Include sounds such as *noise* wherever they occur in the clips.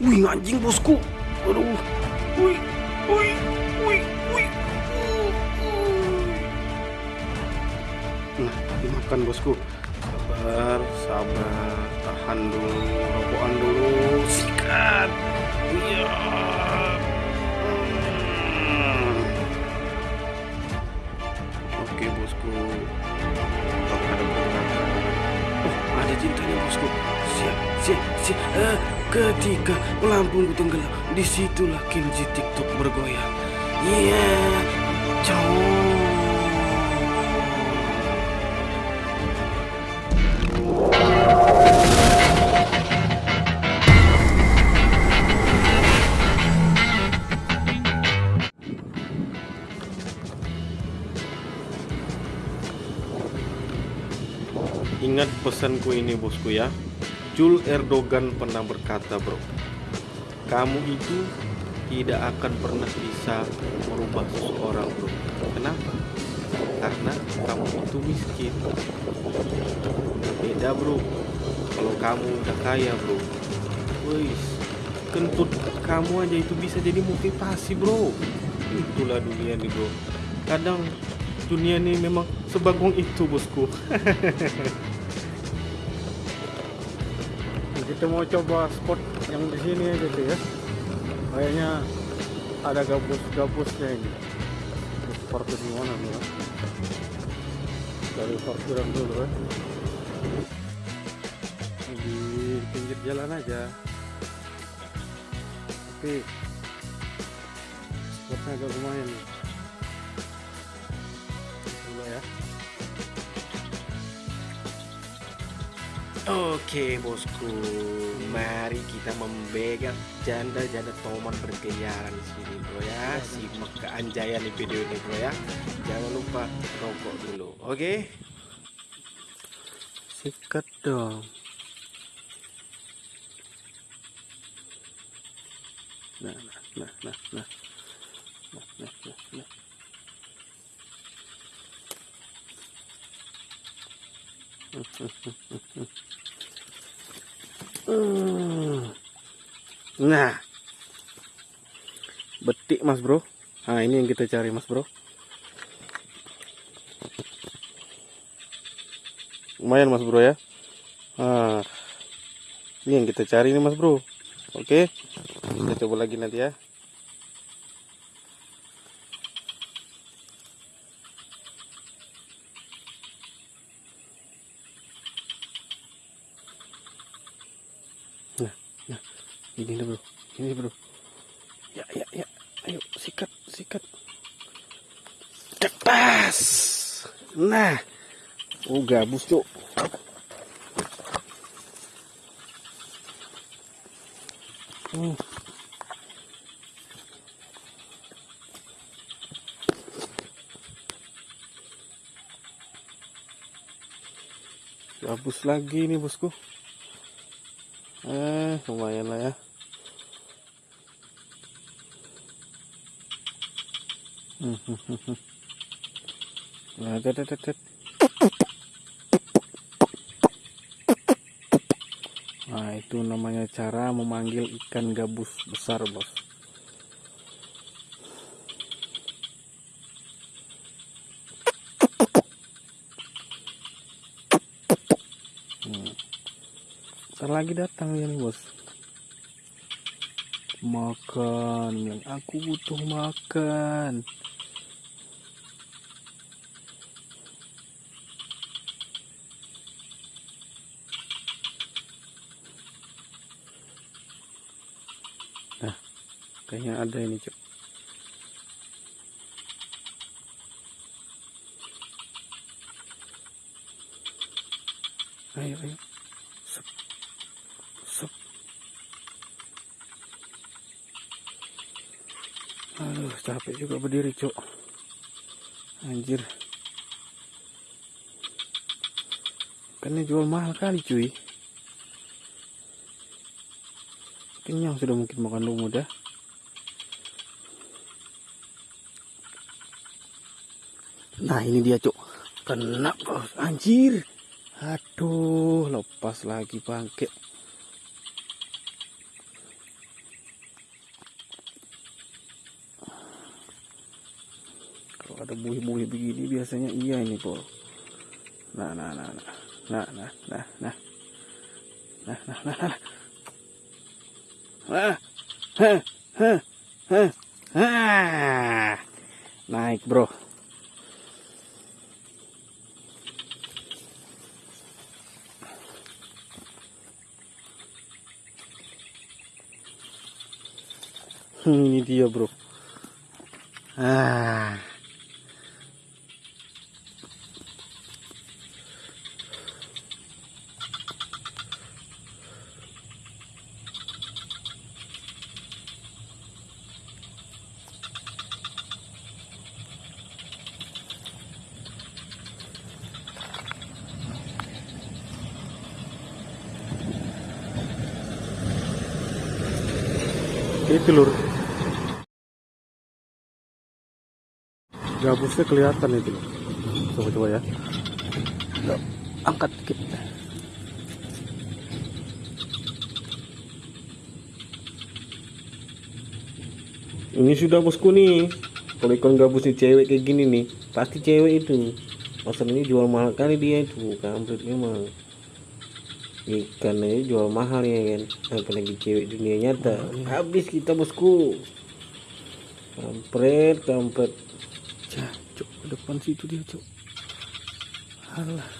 Wih anjing bosku. Aduh. Wih. Wih. Wih. Wih. Nah, dimakan bosku. Sabar, sabar. Tahan dulu, rokokan dulu. Sikat. Iya. Hmm. Oke bosku. Oh, ada cintanya bosku. Siap, siap, siap. Eh, ketika pelampungku tenggelam, di situlah Kenji TikTok bergoyang. Iya, cowok. Ingat pesanku ini bosku ya Jul Erdogan pernah berkata bro Kamu itu tidak akan pernah bisa merubah seseorang bro. Kenapa? Karena kamu itu miskin. Beda bro. Kalau kamu udah kaya bro Wis Kentut kamu aja itu bisa jadi motivasi bro. Itulah dunia nih bro. Kadang dunia ini memang sebagong itu bosku *laughs* kita mau coba spot yang di sini sih ya. Kayaknya ada gabus-gabusnya ini. Parkir di mana nih ya? Dari parkiran dulu ya. Di pinggir jalan aja. Tapi spotnya agak lumayan nih. Coba ya Oke bosku, mari kita membegal janda-janda Tomon berkeliaran di sini bro ya. Simak keanjayan di video ini bro ya. Jangan lupa rokok dulu, oke? Sikat dong. Nah, nah, nah, nah, nah, nah, nah, nah. nah. Mm-hmm. Nah, betik mas bro. Nah ini yang kita cari mas bro. Lumayan mas bro ya. Nah, ini yang kita cari nih mas bro. Oke, kita coba lagi nanti ya. Nah, ini nih bro, ini bro. Ya, ya, ya, ayo sikat, sikat. Cepas. Nah, oh gabus cok. Hmm. Gabus lagi nih bosku. Eh, lumayan lah ya. Hmm, hmm, hmm. Nah, tet, tet, tet. Nah, itu namanya cara memanggil ikan gabus besar, bos. Hmm. Ntar lagi datang nih, bos. Makan, yang aku butuh makan. Nah, kayaknya ada ini, Cuk. Ayo, ayo. Aduh, capek juga berdiri, Cuk. Anjir. Ini jual mahal kali, cuy. Kenyang sudah mungkin makan lumut ya. Nah, ini dia, Cuk. Kena. Anjir. Aduh, lepas lagi bangke. Ada buih-buih begini biasanya. Iya ini bro nah nah nah nah. Nah nah nah nah. Nah nah nah nah nah. Heh heh heh ah naik bro. Hmm, ini dia bro. Ah itu lur gabusnya kelihatan itu lur. coba coba ya Coba, angkat dikit Ini sudah bosku nih. Kalau ikan gabus nih cewek kayak gini nih, pasti cewek itu. Pasar ini jual mahal kali dia itu, kampret memang. Ikan aja jual mahal ya kan, apalagi cewek dunia nyata. Habis kita bosku. Kampret, kampret. Cah, cok, ke depan situ dia, cok. Alah.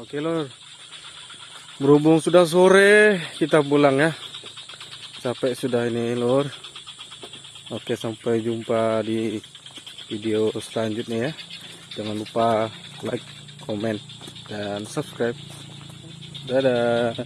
Oke, Lor. Berhubung sudah sore, kita pulang ya. Capek sudah ini, Lor. Oke, sampai jumpa di video selanjutnya ya. Jangan lupa like, komen, dan subscribe. Dadah.